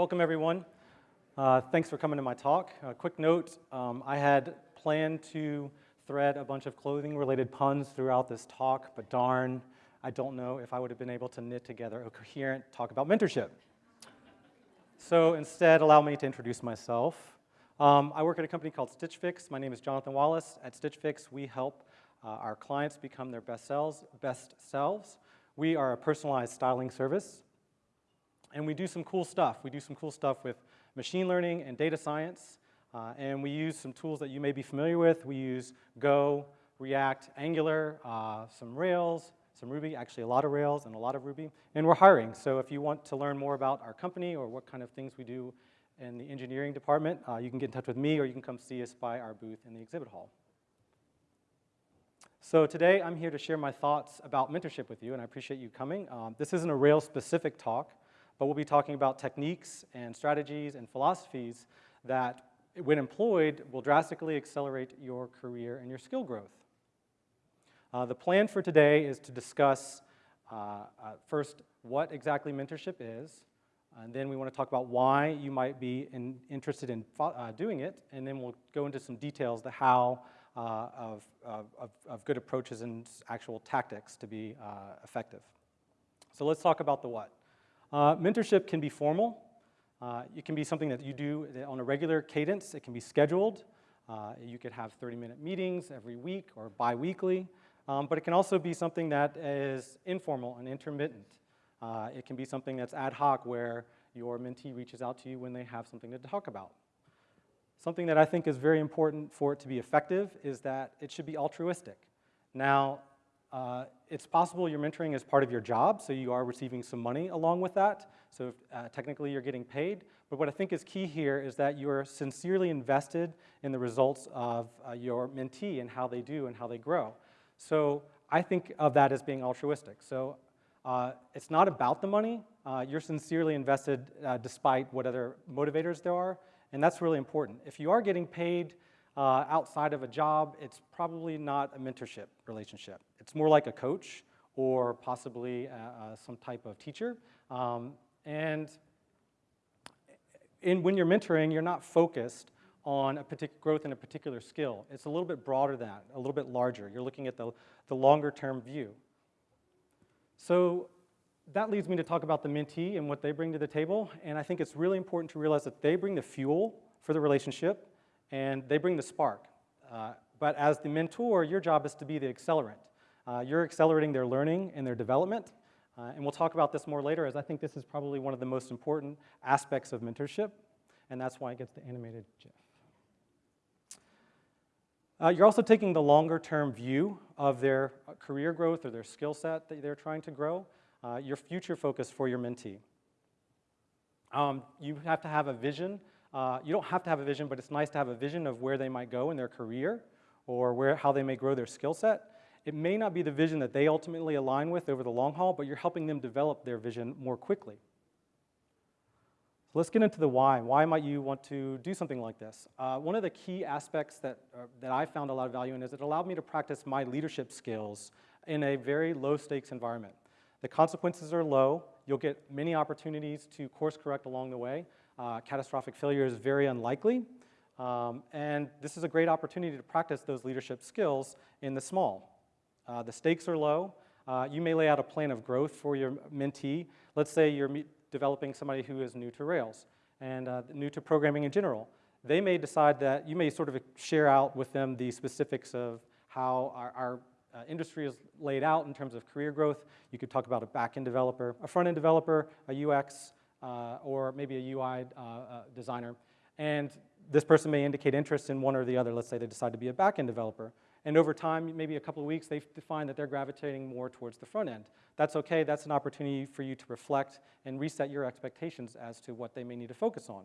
welcome everyone. Uh, thanks for coming to my talk. A quick note, um, I had planned to thread a bunch of clothing related puns throughout this talk, but darn, I don't know if I would have been able to knit together a coherent talk about mentorship. So instead, allow me to introduce myself. Um, I work at a company called Stitch Fix. My name is Jonathan Wallace. At Stitch Fix, we help uh, our clients become their best selves, best selves. We are a personalized styling service, and we do some cool stuff. We do some cool stuff with machine learning and data science, uh, and we use some tools that you may be familiar with. We use Go, React, Angular, uh, some Rails, some Ruby, actually a lot of Rails and a lot of Ruby, and we're hiring. So if you want to learn more about our company or what kind of things we do in the engineering department, uh, you can get in touch with me or you can come see us by our booth in the exhibit hall. So today I'm here to share my thoughts about mentorship with you and I appreciate you coming. Um, this isn't a Rails specific talk, but we'll be talking about techniques and strategies and philosophies that when employed will drastically accelerate your career and your skill growth. Uh, the plan for today is to discuss uh, uh, first what exactly mentorship is, and then we want to talk about why you might be in, interested in uh, doing it, and then we'll go into some details, the how uh, of, of, of, good approaches and actual tactics to be uh, effective. So let's talk about the what. Mentorship can be formal. it can be something that you do on a regular cadence. It can be scheduled. you could have 30-minute meetings every week or bi-weekly. Um, but it can also be something that is informal and intermittent. Uh, it can be something that's ad hoc where your mentee reaches out to you when they have something to talk about. Something that I think is very important for it to be effective is that it should be altruistic. Now, uh, it's possible you're mentoring is part of your job, so you are receiving some money along with that. So uh, technically you're getting paid. But what I think is key here is that you're sincerely invested in the results of uh, your mentee and how they do and how they grow. So I think of that as being altruistic. So uh, it's not about the money. Uh, you're sincerely invested uh, despite what other motivators there are, and that's really important. If you are getting paid outside of a job, it's probably not a mentorship relationship. It's more like a coach or possibly uh, uh, some type of teacher. Um, and in, when you're mentoring, you're not focused on a particular growth in a particular skill. It's a little bit broader than that, a little bit larger. You're looking at the, the longer term view. So that leads me to talk about the mentee and what they bring to the table. And I think it's really important to realize that they bring the fuel for the relationship and they bring the spark. Uh, but as the mentor, your job is to be the accelerant. Uh, you're accelerating their learning and their development. Uh, and we'll talk about this more later as I think this is probably one of the most important aspects of mentorship. And that's why it gets the animated GIF. Uh, you're also taking the longer term view of their uh, career growth or their skill set that they're trying to grow, uh, your future focus for your mentee. Um, you have to have a vision. Uh, you don't have to have a vision, but it's nice to have a vision of where they might go in their career or where, how they may grow their skill set. It may not be the vision that they ultimately align with over the long haul, but you're helping them develop their vision more quickly. So let's get into the why. Why might you want to do something like this? Uh, one of the key aspects that, uh, that I found a lot of value in is it allowed me to practice my leadership skills in a very low stakes environment. The consequences are low. You'll get many opportunities to course correct along the way. Uh, catastrophic failure is very unlikely. Um, and this is a great opportunity to practice those leadership skills in the small. Uh, the stakes are low. Uh, you may lay out a plan of growth for your mentee. Let's say you're developing somebody who is new to Rails and uh, new to programming in general. They may decide that you may sort of share out with them the specifics of how our, our uh, industry is laid out in terms of career growth. You could talk about a back-end developer, a front-end developer, a UX, uh, or maybe a UI uh, uh, designer. And this person may indicate interest in one or the other. Let's say they decide to be a back-end developer. And over time, maybe a couple of weeks, they find that they're gravitating more towards the front end. That's okay, that's an opportunity for you to reflect and reset your expectations as to what they may need to focus on.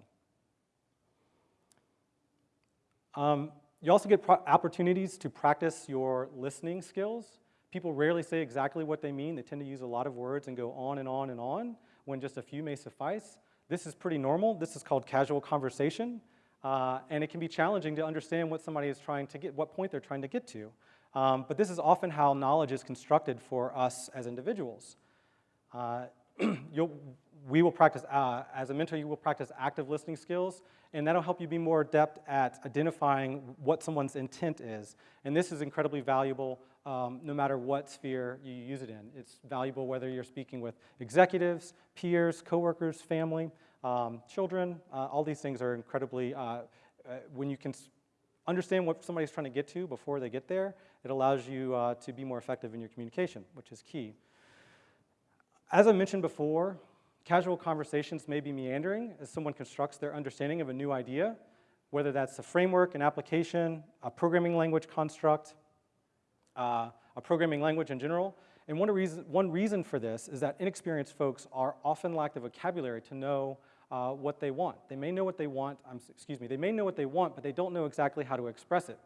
Um, you also get opportunities to practice your listening skills. People rarely say exactly what they mean. They tend to use a lot of words and go on and on and on when just a few may suffice. This is pretty normal. This is called casual conversation. Uh, and it can be challenging to understand what somebody is trying to get, what point they're trying to get to. Um, but this is often how knowledge is constructed for us as individuals. Uh, we will practice, uh, as a mentor, you will practice active listening skills, and that'll help you be more adept at identifying what someone's intent is. And this is incredibly valuable um, no matter what sphere you use it in. It's valuable whether you're speaking with executives, peers, coworkers, family, um, children. Uh, all these things are incredibly, uh, uh, when you can understand what somebody's trying to get to before they get there, it allows you uh, to be more effective in your communication, which is key. As I mentioned before, casual conversations may be meandering as someone constructs their understanding of a new idea, whether that's a framework, an application, a programming language construct, uh, a programming language in general. And one reason, one reason for this is that inexperienced folks are often lack the vocabulary to know uh, what they want. They may know what they want, um, excuse me, they may know what they want, but they don't know exactly how to express it.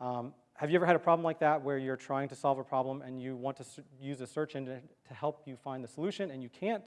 Um, have you ever had a problem like that where you're trying to solve a problem and you want to use a search engine to help you find the solution and you can't?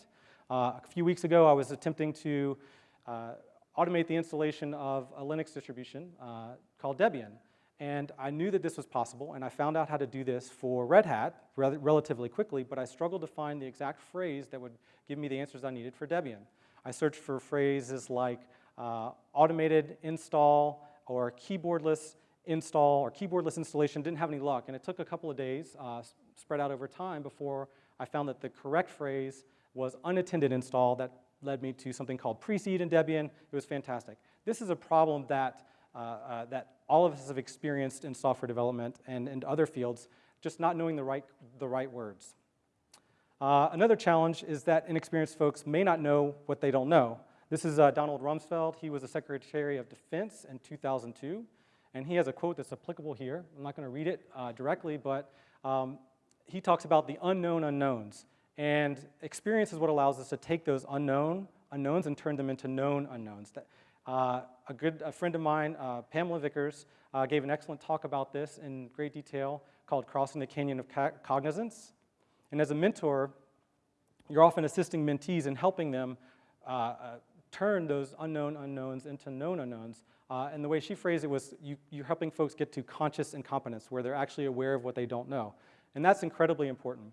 Uh, a few weeks ago, I was attempting to uh, automate the installation of a Linux distribution uh, called Debian. And I knew that this was possible, and I found out how to do this for Red Hat rel relatively quickly, but I struggled to find the exact phrase that would give me the answers I needed for Debian. I searched for phrases like uh, automated install or keyboardless install or keyboardless installation, didn't have any luck. And it took a couple of days, uh, spread out over time, before I found that the correct phrase was unattended install that led me to something called Preseed in Debian. It was fantastic. This is a problem that uh, uh, that all of us have experienced in software development and in other fields, just not knowing the right, the right words. Uh, another challenge is that inexperienced folks may not know what they don't know. This is uh, Donald Rumsfeld. He was the Secretary of Defense in 2002, and he has a quote that's applicable here. I'm not going to read it uh, directly, but um, he talks about the unknown unknowns. And experience is what allows us to take those unknown unknowns and turn them into known unknowns. That, uh, a good a friend of mine, uh, Pamela Vickers, uh, gave an excellent talk about this in great detail called Crossing the Canyon of Cognizance. And as a mentor, you're often assisting mentees and helping them uh, uh, turn those unknown unknowns into known unknowns. Uh, and the way she phrased it was you, you're helping folks get to conscious incompetence, where they're actually aware of what they don't know. And that's incredibly important.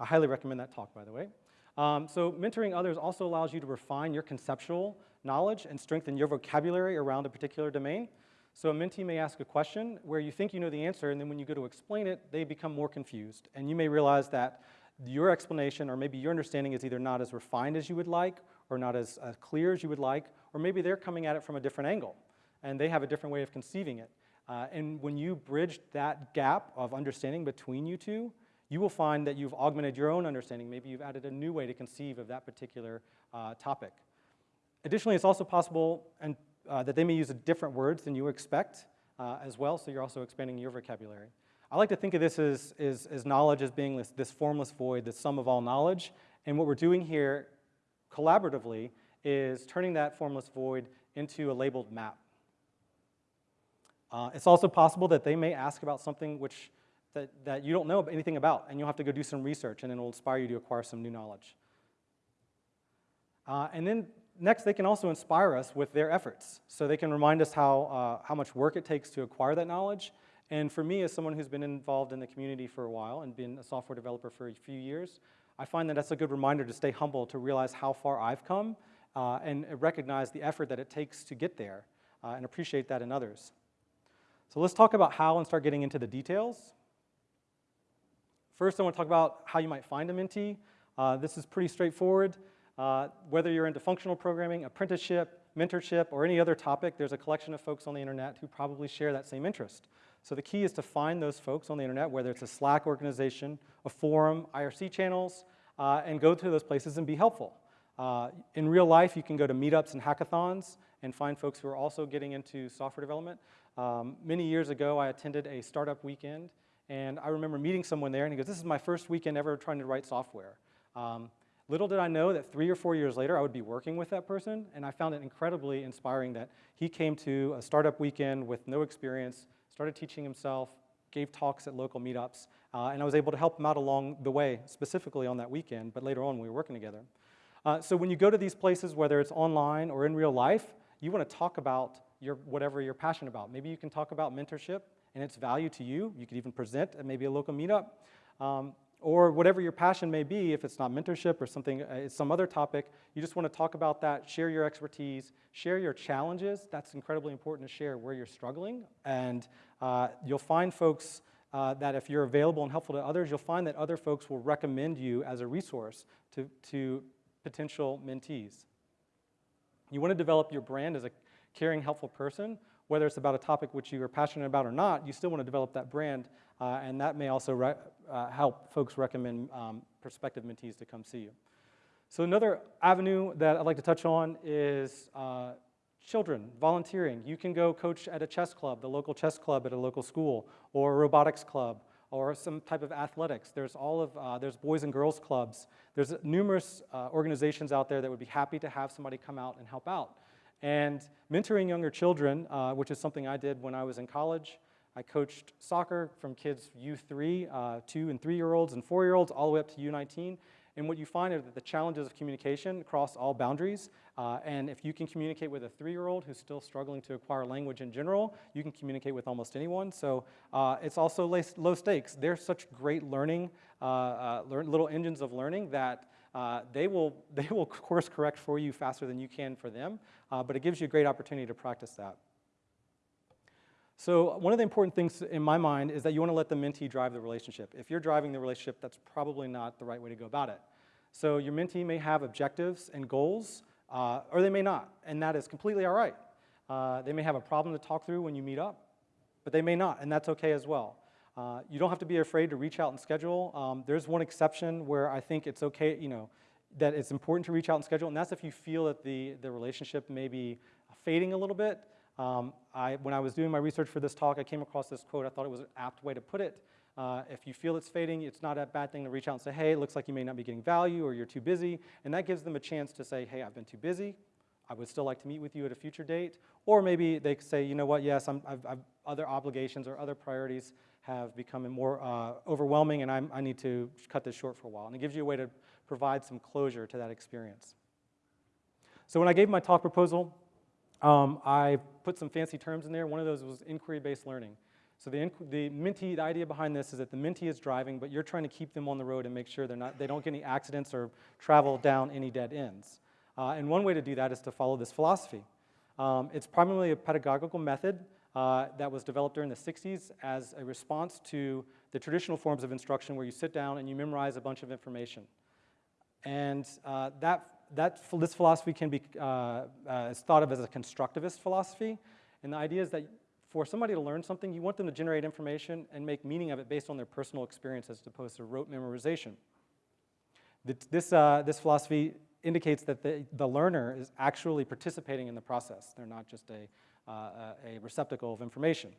I highly recommend that talk, by the way. Um, so mentoring others also allows you to refine your conceptual knowledge and strengthen your vocabulary around a particular domain. So a mentee may ask a question where you think you know the answer, and then when you go to explain it, they become more confused. And you may realize that your explanation or maybe your understanding is either not as refined as you would like or not as, as clear as you would like, or maybe they're coming at it from a different angle and they have a different way of conceiving it. Uh, and when you bridge that gap of understanding between you two, you will find that you've augmented your own understanding. Maybe you've added a new way to conceive of that particular uh, topic. Additionally, it's also possible and, uh, that they may use different words than you expect uh, as well, so you're also expanding your vocabulary. I like to think of this as, as, as knowledge as being this, this formless void, the sum of all knowledge, and what we're doing here collaboratively is turning that formless void into a labeled map. Uh, it's also possible that they may ask about something which that, that you don't know anything about, and you'll have to go do some research, and it'll inspire you to acquire some new knowledge. Uh, and then next, they can also inspire us with their efforts. So they can remind us how, uh, how much work it takes to acquire that knowledge. And for me, as someone who's been involved in the community for a while and been a software developer for a few years, I find that that's a good reminder to stay humble, to realize how far I've come, uh, and recognize the effort that it takes to get there, uh, and appreciate that in others. So let's talk about how and start getting into the details. First, I want to talk about how you might find a mentee. Uh, this is pretty straightforward. Uh, whether you're into functional programming, apprenticeship, mentorship, or any other topic, there's a collection of folks on the internet who probably share that same interest. So the key is to find those folks on the internet, whether it's a Slack organization, a forum, IRC channels, uh, and go to those places and be helpful. Uh, in real life, you can go to meetups and hackathons and find folks who are also getting into software development. Um, many years ago, I attended a startup weekend, and I remember meeting someone there, and he goes, this is my first weekend ever trying to write software. Um, Little did I know that three or four years later, I would be working with that person, and I found it incredibly inspiring that he came to a startup weekend with no experience, started teaching himself, gave talks at local meetups, uh, and I was able to help him out along the way, specifically on that weekend, but later on we were working together. Uh, so when you go to these places, whether it's online or in real life, you want to talk about your, whatever you're passionate about. Maybe you can talk about mentorship and its value to you. You could even present at maybe a local meetup. Um, or whatever your passion may be, if it's not mentorship or something, uh, it's some other topic, you just want to talk about that, share your expertise, share your challenges. That's incredibly important to share where you're struggling. And uh, you'll find folks uh, that if you're available and helpful to others, you'll find that other folks will recommend you as a resource to, to potential mentees. You want to develop your brand as a caring, helpful person, whether it's about a topic which you are passionate about or not, you still want to develop that brand, uh, and that may also uh, help folks recommend um, prospective mentees to come see you. So another avenue that I'd like to touch on is uh, children, volunteering. You can go coach at a chess club, the local chess club at a local school, or a robotics club, or some type of athletics. There's all of, uh, there's boys and girls clubs. There's numerous uh, organizations out there that would be happy to have somebody come out and help out. And mentoring younger children, uh, which is something I did when I was in college. I coached soccer from kids U3, uh, two and three-year-olds and four-year-olds, all the way up to U19. And what you find are that the challenges of communication cross all boundaries. Uh, and if you can communicate with a three-year-old who's still struggling to acquire language in general, you can communicate with almost anyone. So uh, it's also low stakes. They're such great learning, uh, uh learn, little engines of learning that uh, they, will, they will course correct for you faster than you can for them. But it gives you a great opportunity to practice that. So one of the important things in my mind is that you want to let the mentee drive the relationship. If you're driving the relationship, that's probably not the right way to go about it. So your mentee may have objectives and goals, uh, or they may not, and that is completely all right. Uh, they may have a problem to talk through when you meet up, but they may not, and that's okay as well. Uh, you don't have to be afraid to reach out and schedule. Um, there's one exception where I think it's okay, you know, that it's important to reach out and schedule, and that's if you feel that the, the relationship may be fading a little bit. Um, I, when I was doing my research for this talk, I came across this quote. I thought it was an apt way to put it. Uh, if you feel it's fading, it's not a bad thing to reach out and say, hey, it looks like you may not be getting value or you're too busy. And that gives them a chance to say, hey, I've been too busy. I would still like to meet with you at a future date. Or maybe they say, you know what, yes, i have other obligations or other priorities have become more uh, overwhelming and I'm, i need to cut this short for a while. And it gives you a way to provide some closure to that experience. So when I gave my talk proposal, um, I put some fancy terms in there. One of those was inquiry-based learning. So the, the mentee, the idea behind this is that the mentee is driving, but you're trying to keep them on the road and make sure they're not, they don't get any accidents or travel down any dead ends. Uh, and one way to do that is to follow this philosophy. Um, it's primarily a pedagogical method uh, that was developed during the 60s as a response to the traditional forms of instruction where you sit down and you memorize a bunch of information. And uh, that, that, this philosophy can be uh, uh, is thought of as a constructivist philosophy. And the idea is that for somebody to learn something, you want them to generate information and make meaning of it based on their personal experience as opposed to rote memorization. This, uh, this philosophy indicates that the, the learner is actually participating in the process. They're not just a, uh, a receptacle of information.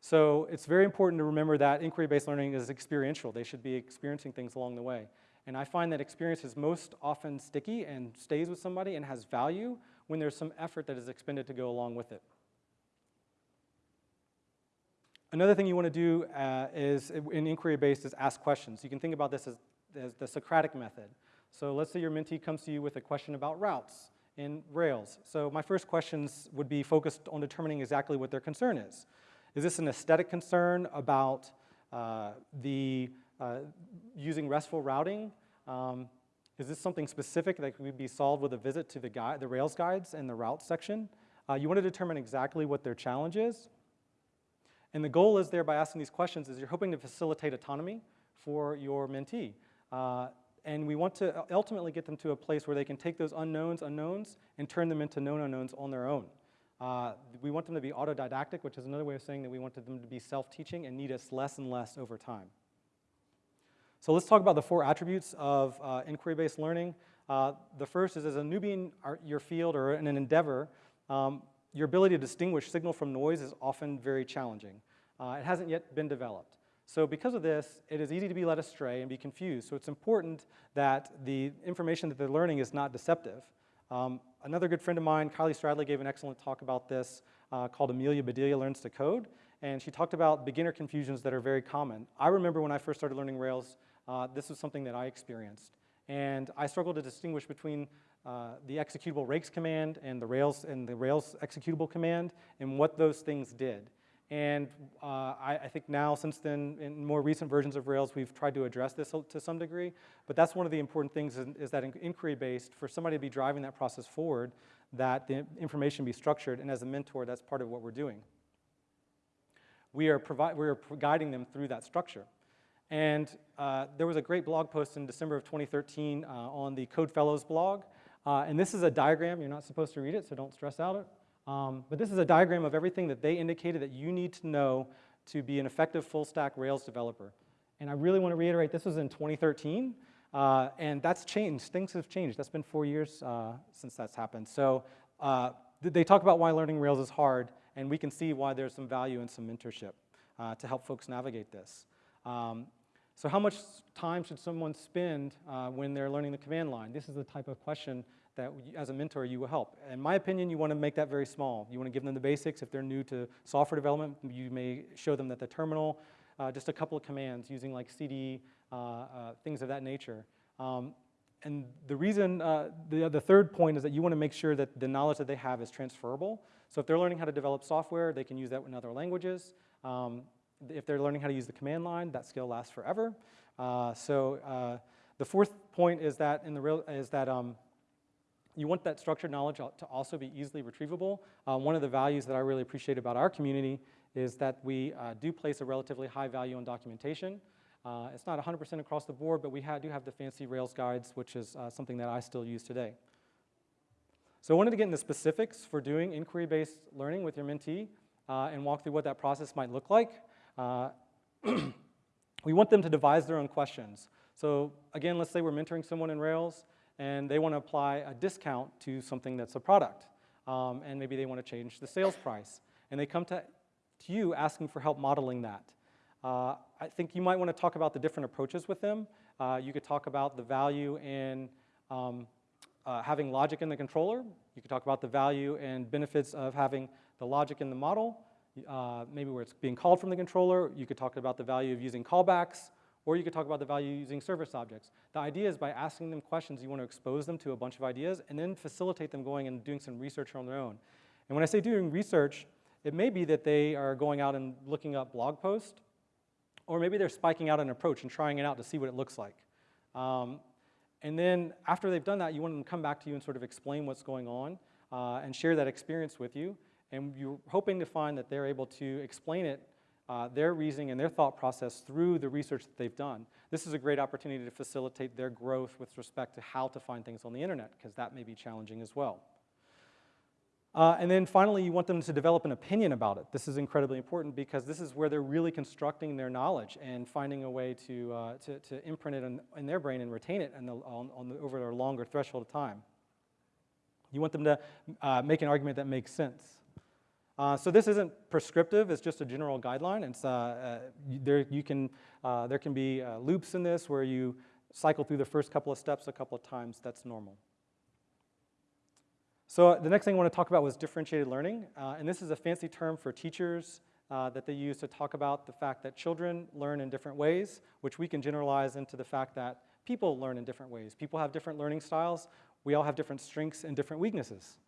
So it's very important to remember that inquiry-based learning is experiential. They should be experiencing things along the way. And I find that experience is most often sticky and stays with somebody and has value when there's some effort that is expended to go along with it. Another thing you want to do uh, is, in inquiry-based, is ask questions. You can think about this as, as the Socratic method. So let's say your mentee comes to you with a question about routes in Rails. So my first questions would be focused on determining exactly what their concern is. Is this an aesthetic concern about uh, the uh, using RESTful routing? Um, is this something specific that could be solved with a visit to the, guide, the Rails guides and the route section? Uh, you want to determine exactly what their challenge is. And the goal is there by asking these questions is you're hoping to facilitate autonomy for your mentee. Uh, and we want to ultimately get them to a place where they can take those unknowns, unknowns, and turn them into known unknowns on their own. Uh, we want them to be autodidactic, which is another way of saying that we want them to be self-teaching and need us less and less over time. So let's talk about the four attributes of uh, inquiry-based learning. Uh, the first is as a newbie in our, your field or in an endeavor, um, your ability to distinguish signal from noise is often very challenging. Uh, it hasn't yet been developed. So because of this, it is easy to be led astray and be confused. So it's important that the information that they're learning is not deceptive. Um, another good friend of mine, Kylie Stradley, gave an excellent talk about this uh, called Amelia Bedelia Learns to Code. And she talked about beginner confusions that are very common. I remember when I first started learning Rails, uh, this was something that I experienced. And I struggled to distinguish between uh, the executable rakes command and the Rails and the Rails executable command and what those things did. And uh, I, I, think now, since then, in more recent versions of Rails, we've tried to address this to some degree. But that's one of the important things is, is that inquiry-based, for somebody to be driving that process forward, that the information be structured. And as a mentor, that's part of what we're doing. We are, we are guiding them through that structure. And uh, there was a great blog post in December of 2013 uh, on the Code Fellows blog. Uh, and this is a diagram. You're not supposed to read it, so don't stress out it. Um, but this is a diagram of everything that they indicated that you need to know to be an effective full stack Rails developer. And I really want to reiterate, this was in 2013, uh, and that's changed. Things have changed. That's been four years uh, since that's happened. So uh, they talk about why learning Rails is hard, and we can see why there's some value in some mentorship to help folks navigate this. Um, so how much time should someone spend uh, when they're learning the command line? This is the type of question that as a mentor you will help. In my opinion, you want to make that very small. You want to give them the basics. If they're new to software development, you may show them that the terminal, uh, just a couple of commands using like CD, uh, uh, things of that nature. Um, and the reason, uh, the, the third point is that you want to make sure that the knowledge that they have is transferable. So if they're learning how to develop software, they can use that in other languages. Um, if they're learning how to use the command line, that skill lasts forever. Uh, so uh, the fourth point is that in the real is that um, you want that structured knowledge to also be easily retrievable. Uh, one of the values that I really appreciate about our community is that we uh, do place a relatively high value on documentation. Uh, it's not 100% across the board, but we do have the fancy Rails guides, which is uh, something that I still use today. So I wanted to get into specifics for doing inquiry-based learning with your mentee and walk through what that process might look like. Uh, we want them to devise their own questions. So again, let's say we're mentoring someone in Rails and they want to apply a discount to something that's a product. Um, and maybe they want to change the sales price. And they come to, to you asking for help modeling that. Uh, I think you might want to talk about the different approaches with them. Uh, you could talk about the value in um, uh, having logic in the controller. You could talk about the value and benefits of having the logic in the model, uh, maybe where it's being called from the controller. You could talk about the value of using callbacks. Or you could talk about the value using service objects. The idea is by asking them questions, you want to expose them to a bunch of ideas and then facilitate them going and doing some research on their own. And when I say doing research, it may be that they are going out and looking up blog posts, or maybe they're spiking out an approach and trying it out to see what it looks like. Um, and then after they've done that, you want them to come back to you and sort of explain what's going on uh, and share that experience with you. And you're hoping to find that they're able to explain it uh, their reasoning and their thought process through the research that they've done. This is a great opportunity to facilitate their growth with respect to how to find things on the internet, because that may be challenging as well. Uh, and then finally, you want them to develop an opinion about it. This is incredibly important because this is where they're really constructing their knowledge and finding a way to, uh, to, to, imprint it in, in, their brain and retain it the, on, on the, over a longer threshold of time. You want them to uh, make an argument that makes sense. Uh, so this isn't prescriptive, it's just a general guideline. It's, uh, uh, there, you can, uh, there can be uh, loops in this where you cycle through the first couple of steps a couple of times, that's normal. So the next thing I want to talk about was differentiated learning, and this is a fancy term for teachers that they use to talk about the fact that children learn in different ways, which we can generalize into the fact that people learn in different ways. People have different learning styles. We all have different strengths and different weaknesses.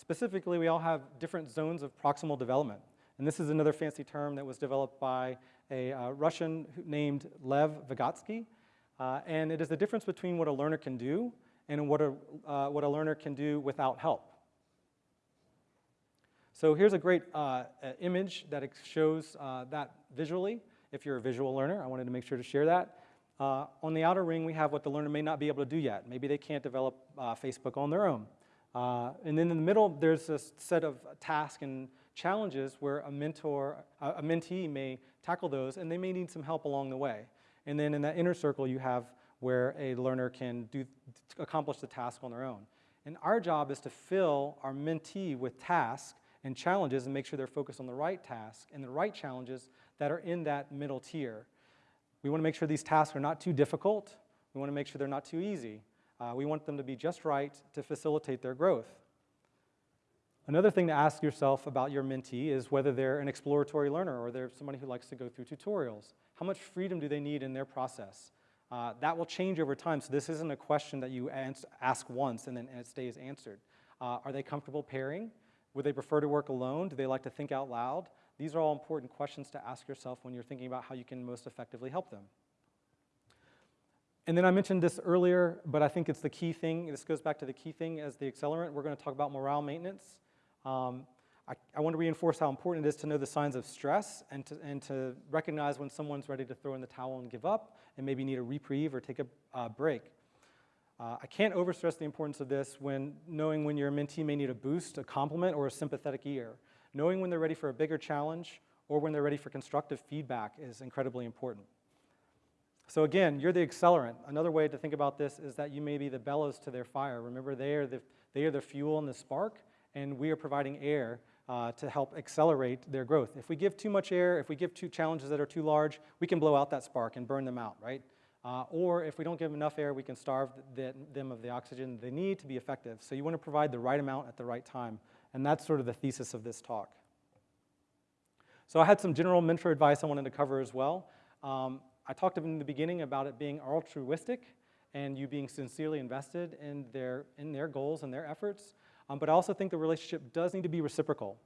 Uh, specifically, we all have different zones of proximal development. And this is another fancy term that was developed by a uh, Russian named Lev Vygotsky. Uh, and it is the difference between what a learner can do and what a, uh, what a learner can do without help. So here's a great uh, image that shows uh, that visually. If you're a visual learner, I wanted to make sure to share that. on the outer ring, we have what the learner may not be able to do yet. Maybe they can't develop Facebook on their own. Uh, and then in the middle, there's a set of tasks and challenges where a mentor, a mentee may tackle those, and they may need some help along the way. And then in that inner circle, you have where a learner can do, accomplish the task on their own. And our job is to fill our mentee with tasks and challenges and make sure they're focused on the right task and the right challenges that are in that middle tier. We want to make sure these tasks are not too difficult. We want to make sure they're not too easy. Uh, we want them to be just right to facilitate their growth. Another thing to ask yourself about your mentee is whether they're an exploratory learner or they're somebody who likes to go through tutorials. How much freedom do they need in their process? Uh, that will change over time, so this isn't a question that you ask once and then it stays answered. Uh, are they comfortable pairing? Would they prefer to work alone? Do they like to think out loud? These are all important questions to ask yourself when you're thinking about how you can most effectively help them. And then I mentioned this earlier, but I think it's the key thing. This goes back to the key thing as the accelerant. We're going to talk about morale maintenance. Um, I, I, want to reinforce how important it is to know the signs of stress and to, and to recognize when someone's ready to throw in the towel and give up and maybe need a reprieve or take a uh, break. Uh, I can't overstress the importance of this when knowing when your mentee may need a boost, a compliment, or a sympathetic ear. Knowing when they're ready for a bigger challenge or when they're ready for constructive feedback is incredibly important. So again, you're the accelerant. Another way to think about this is that you may be the bellows to their fire. Remember, they are the, they are the fuel and the spark, and we are providing air uh, to help accelerate their growth. If we give too much air, if we give two challenges that are too large, we can blow out that spark and burn them out, right? Uh, or if we don't give enough air, we can starve the, them of the oxygen they need to be effective. So you want to provide the right amount at the right time. And that's sort of the thesis of this talk. So I had some general mentor advice I wanted to cover as well. Um, I talked in the beginning about it being altruistic and you being sincerely invested in their, in their goals and their efforts. Um, but I also think the relationship does need to be reciprocal.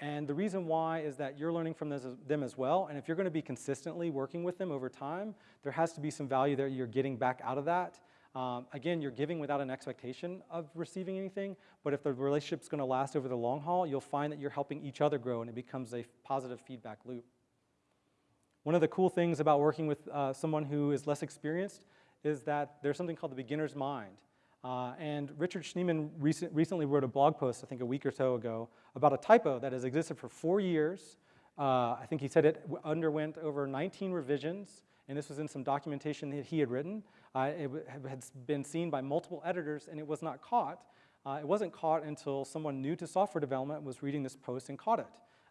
And the reason why is that you're learning from them as well. And if you're going to be consistently working with them over time, there has to be some value that you're getting back out of that. Um, again, you're giving without an expectation of receiving anything, but if the relationship's going to last over the long haul, you'll find that you're helping each other grow and it becomes a positive feedback loop. One of the cool things about working with uh, someone who is less experienced is that there's something called the beginner's mind. Uh, and Richard Schneeman recent, recently wrote a blog post, I think a week or so ago, about a typo that has existed for four years. Uh, I think he said it underwent over 19 revisions, and this was in some documentation that he had written. Uh, it had been seen by multiple editors, and it was not caught. Uh, it wasn't caught until someone new to software development was reading this post and caught it.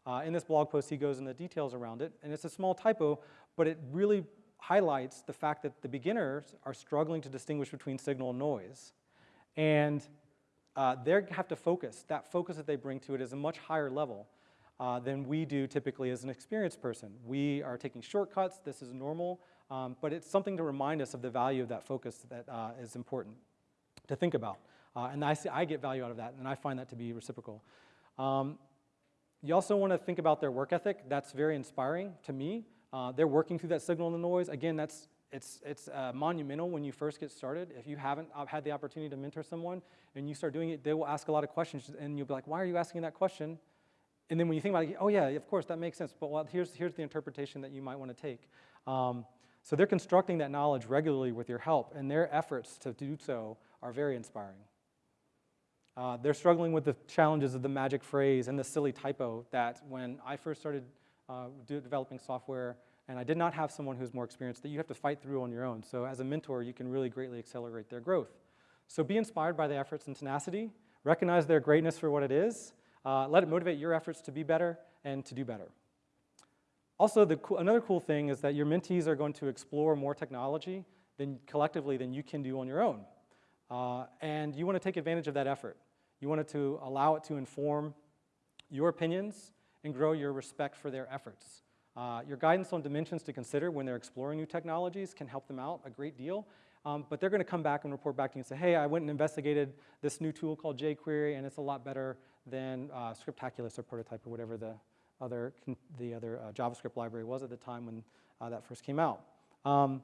Uh, in this blog post, he goes into details around it, and it's a small typo, but it really highlights the fact that the beginners are struggling to distinguish between signal and noise. And uh, they have to focus. That focus that they bring to it is a much higher level uh, than we do typically as an experienced person. We are taking shortcuts. This is normal. Um, but it's something to remind us of the value of that focus that uh, is important to think about. Uh, and I, see, I get value out of that, and I find that to be reciprocal. Um, you also want to think about their work ethic. That's very inspiring to me. Uh, they're working through that signal and the noise. Again, that's it's, it's uh, monumental when you first get started. If you haven't uh, had the opportunity to mentor someone and you start doing it, they will ask a lot of questions and you'll be like, why are you asking that question? And then when you think about it, oh yeah, of course, that makes sense. But well, here's, here's the interpretation that you might want to take. Um, so they're constructing that knowledge regularly with your help and their efforts to do so are very inspiring. Uh, they're struggling with the challenges of the magic phrase and the silly typo that when I first started uh, developing software, and I did not have someone who's more experienced that you have to fight through on your own. So as a mentor, you can really greatly accelerate their growth. So be inspired by the efforts and tenacity, recognize their greatness for what it is, uh, let it motivate your efforts to be better and to do better. Also, the co another cool thing is that your mentees are going to explore more technology than collectively than you can do on your own. Uh, and you want to take advantage of that effort. You want to allow it to inform your opinions and grow your respect for their efforts. Uh, your guidance on dimensions to consider when they're exploring new technologies can help them out a great deal. Um, but they're going to come back and report back to you and say, hey, I went and investigated this new tool called jQuery, and it's a lot better than uh, Scriptaculous or Prototype or whatever the other, the other uh, JavaScript library was at the time when uh, that first came out. Um,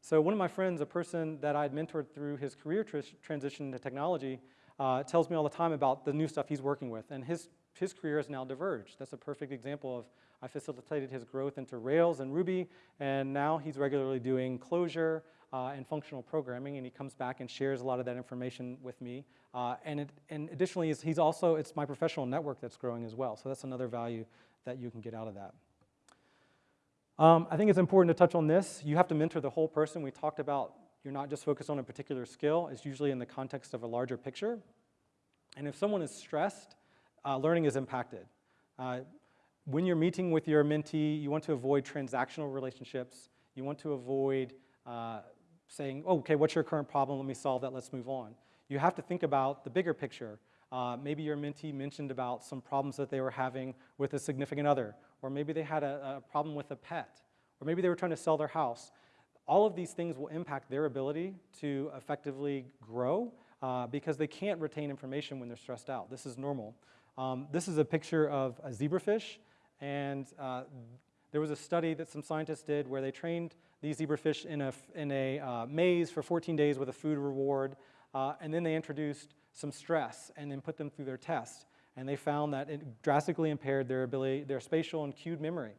so one of my friends, a person that I'd mentored through his career tr transition to technology, uh, tells me all the time about the new stuff he's working with. And his, his career has now diverged. That's a perfect example of I facilitated his growth into Rails and Ruby, and now he's regularly doing Clojure uh, and functional programming, and he comes back and shares a lot of that information with me. Uh, and, it, and additionally, he's also, it's my professional network that's growing as well, so that's another value that you can get out of that. Um, I think it's important to touch on this. You have to mentor the whole person. We talked about you're not just focused on a particular skill. It's usually in the context of a larger picture. And if someone is stressed, uh, learning is impacted. Uh, when you're meeting with your mentee, you want to avoid transactional relationships. You want to avoid uh, saying, oh, okay, what's your current problem? Let me solve that, let's move on. You have to think about the bigger picture. Uh, maybe your mentee mentioned about some problems that they were having with a significant other, or maybe they had a, a problem with a pet, or maybe they were trying to sell their house. All of these things will impact their ability to effectively grow uh, because they can't retain information when they're stressed out. This is normal. Um, this is a picture of a zebrafish, and uh, there was a study that some scientists did where they trained these zebrafish in a, in a uh, maze for 14 days with a food reward, uh, and then they introduced some stress and then put them through their test. And they found that it drastically impaired their ability, their spatial and cued memory.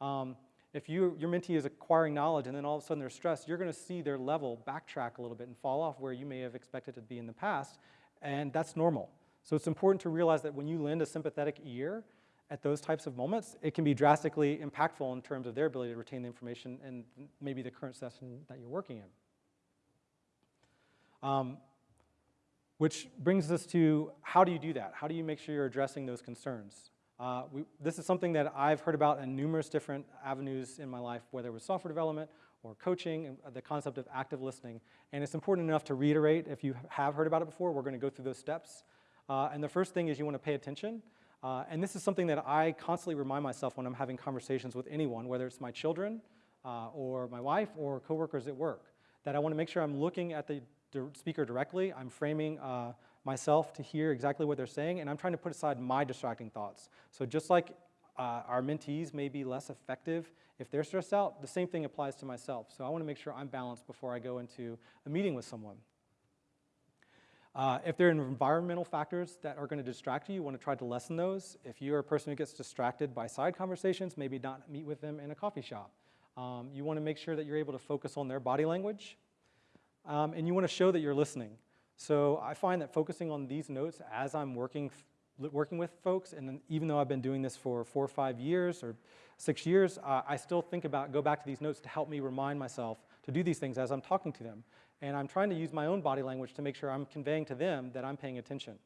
Um, if you, your mentee is acquiring knowledge and then all of a sudden they're stressed, you're going to see their level backtrack a little bit and fall off where you may have expected to be in the past, and that's normal. So it's important to realize that when you lend a sympathetic ear at those types of moments, it can be drastically impactful in terms of their ability to retain the information and maybe the current session that you're working in. Um, which brings us to how do you do that? How do you make sure you're addressing those concerns? Uh, we, this is something that I've heard about in numerous different avenues in my life, whether it was software development or coaching, the concept of active listening. And it's important enough to reiterate if you have heard about it before, we're going to go through those steps. Uh, and the first thing is you want to pay attention. Uh, and this is something that I constantly remind myself when I'm having conversations with anyone, whether it's my children uh, or my wife or coworkers at work, that I want to make sure I'm looking at the speaker directly. I'm framing uh, myself to hear exactly what they're saying, and I'm trying to put aside my distracting thoughts. So just like uh, our mentees may be less effective if they're stressed out, the same thing applies to myself. So I want to make sure I'm balanced before I go into a meeting with someone. Uh, if there are environmental factors that are going to distract you, you want to try to lessen those. If you're a person who gets distracted by side conversations, maybe not meet with them in a coffee shop. Um, you want to make sure that you're able to focus on their body language. Um, and you want to show that you're listening. So I find that focusing on these notes as I'm working, working with folks, and even though I've been doing this for four or five years or six years, uh, I still think about, go back to these notes to help me remind myself to do these things as I'm talking to them. And I'm trying to use my own body language to make sure I'm conveying to them that I'm paying attention.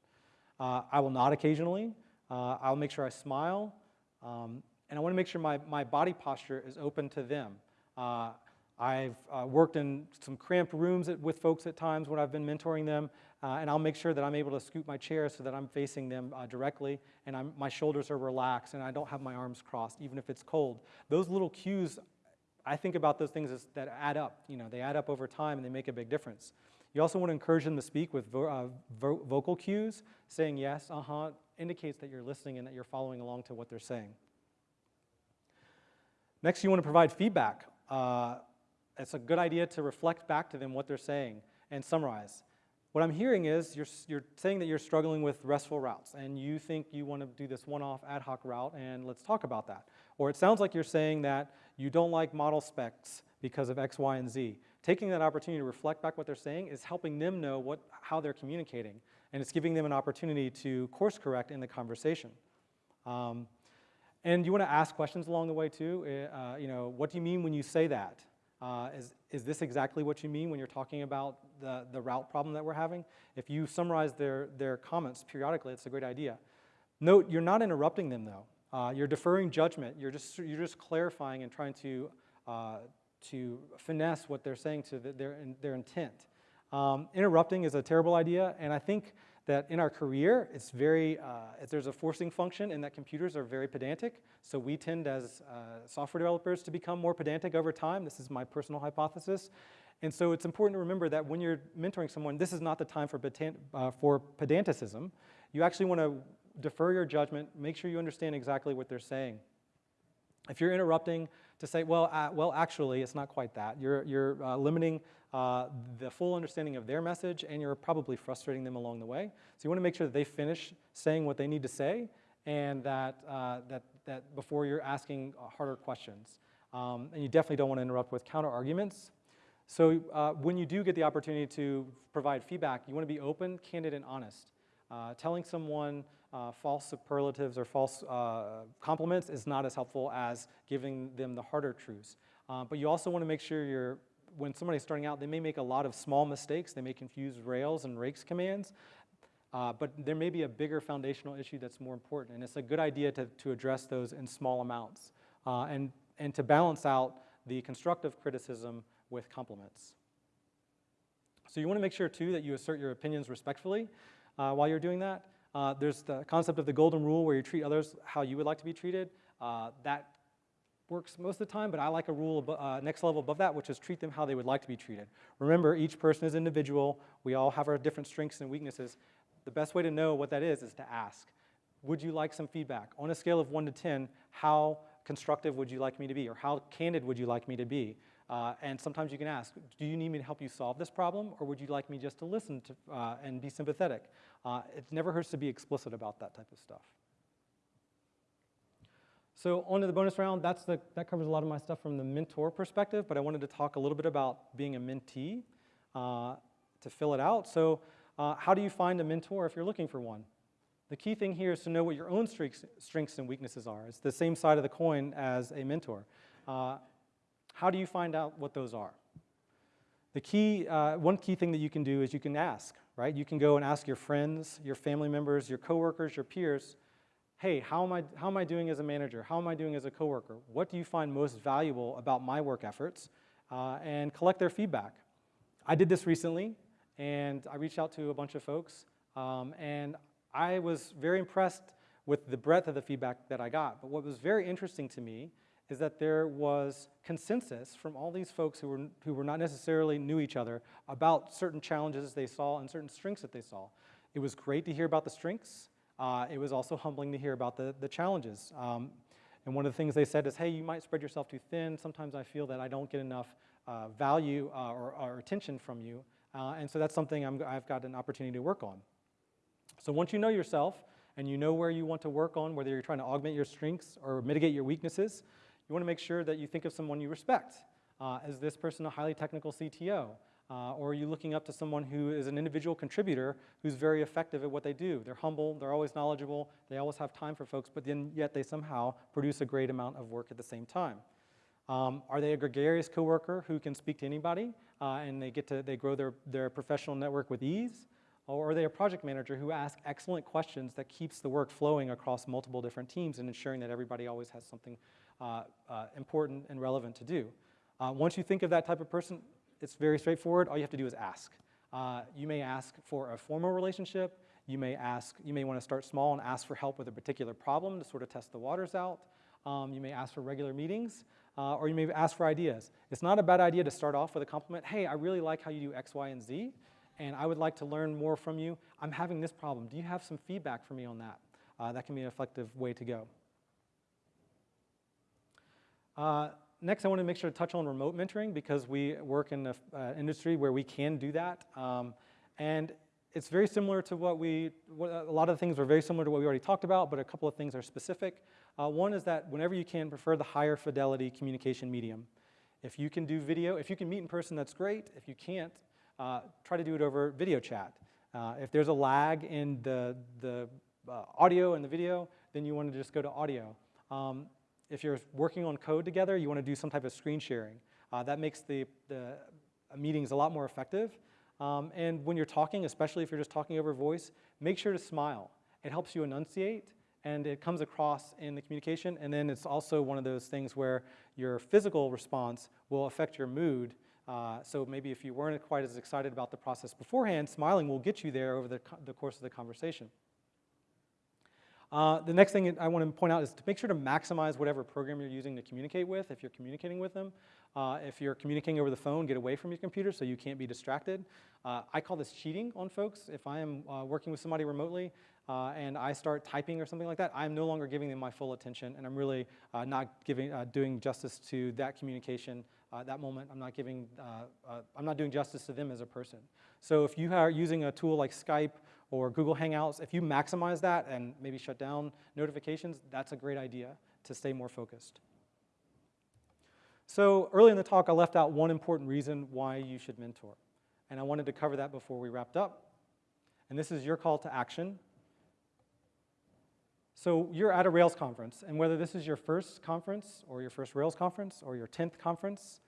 Uh, I will nod occasionally. Uh, I'll make sure I smile. Um, and I want to make sure my, my body posture is open to them. Uh, I've uh, worked in some cramped rooms at, with folks at times when I've been mentoring them, uh, and I'll make sure that I'm able to scoot my chair so that I'm facing them uh, directly, and I'm, my shoulders are relaxed, and I don't have my arms crossed, even if it's cold. Those little cues, I think about those things as, that add up. You know, they add up over time, and they make a big difference. You also want to encourage them to speak with vo uh, vo vocal cues. Saying yes, uh-huh, indicates that you're listening and that you're following along to what they're saying. Next, you want to provide feedback. It's a good idea to reflect back to them what they're saying and summarize. What I'm hearing is you're, you're saying that you're struggling with RESTful routes and you think you want to do this one-off ad hoc route and let's talk about that. Or it sounds like you're saying that you don't like model specs because of X, Y, and Z. Taking that opportunity to reflect back what they're saying is helping them know what, how they're communicating and it's giving them an opportunity to course correct in the conversation. Um, and you want to ask questions along the way too. Eh, uh, you know, what do you mean when you say that? Uh, is, is this exactly what you mean when you're talking about the, the route problem that we're having? If you summarize their, their comments periodically, it's a great idea. Note, you're not interrupting them though. Uh, you're deferring judgment. You're just, you're just clarifying and trying to, uh, to finesse what they're saying to the, their, their intent. Um, interrupting is a terrible idea, and I think that in our career, it's very, uh, there's a forcing function in that computers are very pedantic. So we tend as uh, software developers to become more pedantic over time. This is my personal hypothesis. And so it's important to remember that when you're mentoring someone, this is not the time for, pedant uh, for pedanticism. You actually want to defer your judgment, make sure you understand exactly what they're saying. If you're interrupting to say, well, uh, well, actually, it's not quite that. You're, you're uh, limiting uh, the full understanding of their message, and you're probably frustrating them along the way. So you want to make sure that they finish saying what they need to say, and that, uh, that, that before you're asking uh, harder questions. Um, and you definitely don't want to interrupt with counter arguments. So uh, when you do get the opportunity to provide feedback, you want to be open, candid, and honest. Telling someone uh, false superlatives or false compliments is not as helpful as giving them the harder truths. but you also want to make sure you're when somebody's starting out, they may make a lot of small mistakes. They may confuse Rails and Rakes commands. Uh, but there may be a bigger foundational issue that's more important. And it's a good idea to, to address those in small amounts uh, and, and to balance out the constructive criticism with compliments. So you want to make sure, too, that you assert your opinions respectfully uh, while you're doing that. Uh, there's the concept of the golden rule where you treat others how you would like to be treated. Uh, that works most of the time, but I like a rule uh, next level above that, which is treat them how they would like to be treated. Remember, each person is individual. We all have our different strengths and weaknesses. The best way to know what that is is to ask. would you like some feedback? On a scale of one to 10, how constructive would you like me to be? Or how candid would you like me to be? Uh, and sometimes you can ask, do you need me to help you solve this problem? Or would you like me just to listen to, uh, and be sympathetic? Uh, it never hurts to be explicit about that type of stuff. So on to the bonus round, that's the, that covers a lot of my stuff from the mentor perspective, but I wanted to talk a little bit about being a mentee uh, to fill it out. So uh, how do you find a mentor if you're looking for one? The key thing here is to know what your own strengths, strengths and weaknesses are. It's the same side of the coin as a mentor. How do you find out what those are? The key, uh, one key thing that you can do is you can ask, right? You can go and ask your friends, your family members, your coworkers, your peers, hey, how am, I, how am I doing as a manager? How am I doing as a coworker? What do you find most valuable about my work efforts? Uh, and collect their feedback. I did this recently, and I reached out to a bunch of folks, um, and I was very impressed with the breadth of the feedback that I got. But what was very interesting to me is that there was consensus from all these folks who were, who were not necessarily knew each other about certain challenges they saw and certain strengths that they saw. It was great to hear about the strengths. Uh, it was also humbling to hear about the, the challenges. Um, and one of the things they said is, hey, you might spread yourself too thin. Sometimes I feel that I don't get enough uh, value uh, or, or, attention from you. Uh, and so that's something i have got an opportunity to work on. So once you know yourself and you know where you want to work on, whether you're trying to augment your strengths or mitigate your weaknesses, you want to make sure that you think of someone you respect. Uh, is this person a highly technical CTO? Uh, or are you looking up to someone who is an individual contributor who's very effective at what they do? They're humble, they're always knowledgeable, they always have time for folks, but then yet they somehow produce a great amount of work at the same time. Um, are they a gregarious coworker who can speak to anybody uh, and they get to, they grow their, their professional network with ease? Or are they a project manager who asks excellent questions that keeps the work flowing across multiple different teams and ensuring that everybody always has something important and relevant to do? Uh, once you think of that type of person, it's very straightforward. All you have to do is ask. Uh, you may ask for a formal relationship. You may ask, you may want to start small and ask for help with a particular problem to sort of test the waters out. Um, you may ask for regular meetings, uh, or you may ask for ideas. It's not a bad idea to start off with a compliment. Hey, I really like how you do X, Y, and Z and I would like to learn more from you. I'm having this problem. Do you have some feedback for me on that? Uh, that can be an effective way to go. Uh, next, I want to make sure to touch on remote mentoring because we work in an uh, industry where we can do that. Um, and it's very similar to what we, what, a lot of the things are very similar to what we already talked about, but a couple of things are specific. Uh, one is that whenever you can, prefer the higher fidelity communication medium. If you can do video, if you can meet in person, that's great. If you can't, uh, try to do it over video chat. Uh, if there's a lag in the, the uh, audio and the video, then you want to just go to audio. Um, if you're working on code together, you want to do some type of screen sharing. Uh, that makes the, the meetings a lot more effective. Um, and when you're talking, especially if you're just talking over voice, make sure to smile. It helps you enunciate and it comes across in the communication. And then it's also one of those things where your physical response will affect your mood uh, so maybe if you weren't quite as excited about the process beforehand, smiling will get you there over the, the course of the conversation. Uh, the next thing I want to point out is to make sure to maximize whatever program you're using to communicate with if you're communicating with them. Uh, if you're communicating over the phone, get away from your computer so you can't be distracted. Uh, I call this cheating on folks. If I am uh, working with somebody remotely uh, and I start typing or something like that, I'm no longer giving them my full attention and I'm really not giving, doing justice to that communication uh, that moment, I'm not giving, I'm not doing justice to them as a person. So if you are using a tool like Skype or Google Hangouts, if you maximize that and maybe shut down notifications, that's a great idea to stay more focused. So early in the talk, I left out one important reason why you should mentor. And I wanted to cover that before we wrapped up. And this is your call to action. So you're at a Rails conference, and whether this is your first conference or your first Rails conference or your 10th conference,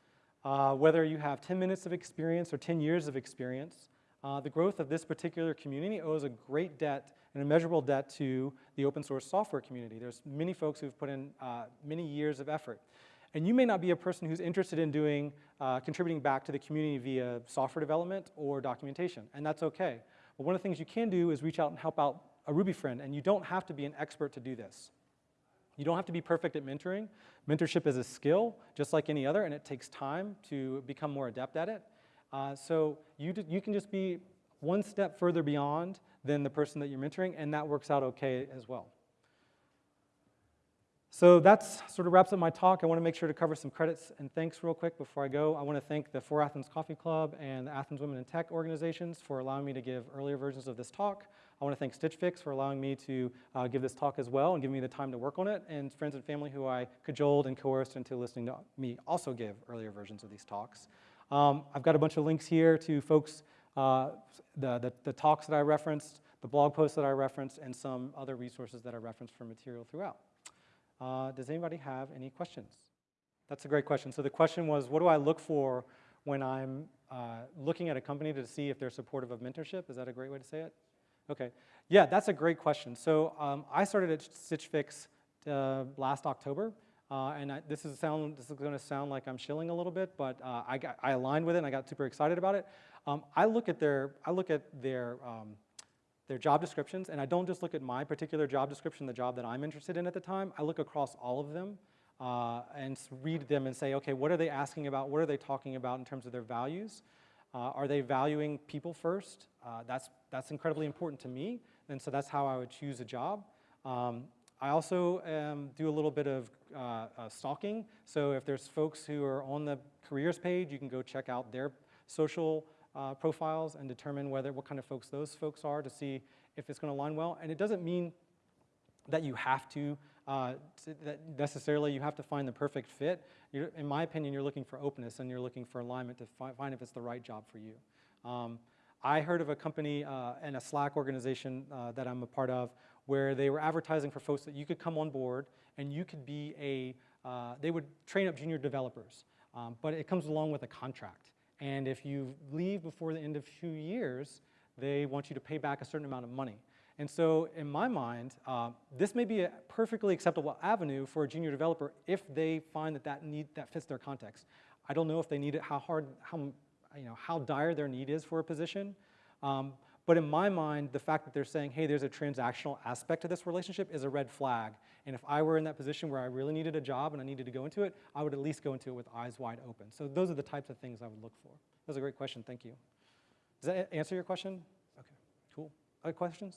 uh, whether you have 10 minutes of experience or 10 years of experience, uh, the growth of this particular community owes a great debt, an immeasurable debt to the open source software community. There's many folks who've put in uh, many years of effort. And you may not be a person who's interested in doing, uh, contributing back to the community via software development or documentation, and that's okay. But one of the things you can do is reach out and help out a Ruby friend, and you don't have to be an expert to do this. You don't have to be perfect at mentoring. Mentorship is a skill, just like any other, and it takes time to become more adept at it. Uh, so you, you can just be one step further beyond than the person that you're mentoring, and that works out okay as well. So that's sort of wraps up my talk. I want to make sure to cover some credits and thanks real quick before I go. I want to thank the For Athens Coffee Club and the Athens Women in Tech organizations for allowing me to give earlier versions of this talk. I want to thank Stitch Fix for allowing me to uh, give this talk as well and giving me the time to work on it, and friends and family who I cajoled and coerced into listening to me also give earlier versions of these talks. Um, I've got a bunch of links here to folks, uh, the, the, the talks that I referenced, the blog posts that I referenced, and some other resources that I referenced for material throughout. Uh, does anybody have any questions? That's a great question. So the question was, what do I look for when I'm uh, looking at a company to see if they're supportive of mentorship? Is that a great way to say it? Okay. Yeah, that's a great question. So um, I started at Stitch Fix uh, last October. Uh, and I, this is sound. This is going to sound like I'm shilling a little bit, but uh, I, got, I aligned with it and I got super excited about it. Um, I look at their I look at their um, their job descriptions, and I don't just look at my particular job description, the job that I'm interested in at the time. I look across all of them uh, and read them and say, okay, what are they asking about? What are they talking about in terms of their values? Uh, are they valuing people first? Uh, that's, that's incredibly important to me, and so that's how I would choose a job. Um, I also um, do a little bit of uh, uh, stalking, so if there's folks who are on the careers page, you can go check out their social uh, profiles and determine whether what kind of folks those folks are to see if it's going to align well. And it doesn't mean that you have to, uh, that necessarily you have to find the perfect fit. You're, in my opinion, you're looking for openness and you're looking for alignment to fi find if it's the right job for you. Um, I heard of a company uh, and a Slack organization uh, that I'm a part of where they were advertising for folks that you could come on board and you could be a, uh, they would train up junior developers, um, but it comes along with a contract. And if you leave before the end of two years, they want you to pay back a certain amount of money. And so in my mind, uh, this may be a perfectly acceptable avenue for a junior developer if they find that that, need, that fits their context. I don't know if they need it, how hard, how, you know, how dire their need is for a position. Um, but in my mind, the fact that they're saying, hey, there's a transactional aspect to this relationship is a red flag. And if I were in that position where I really needed a job and I needed to go into it, I would at least go into it with eyes wide open. So those are the types of things I would look for. That was a great question, thank you. Does that answer your question? Okay, cool. Other questions?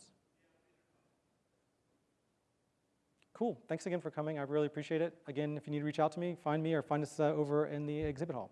Cool, thanks again for coming. I really appreciate it. Again, if you need to reach out to me, find me or find us uh, over in the exhibit hall.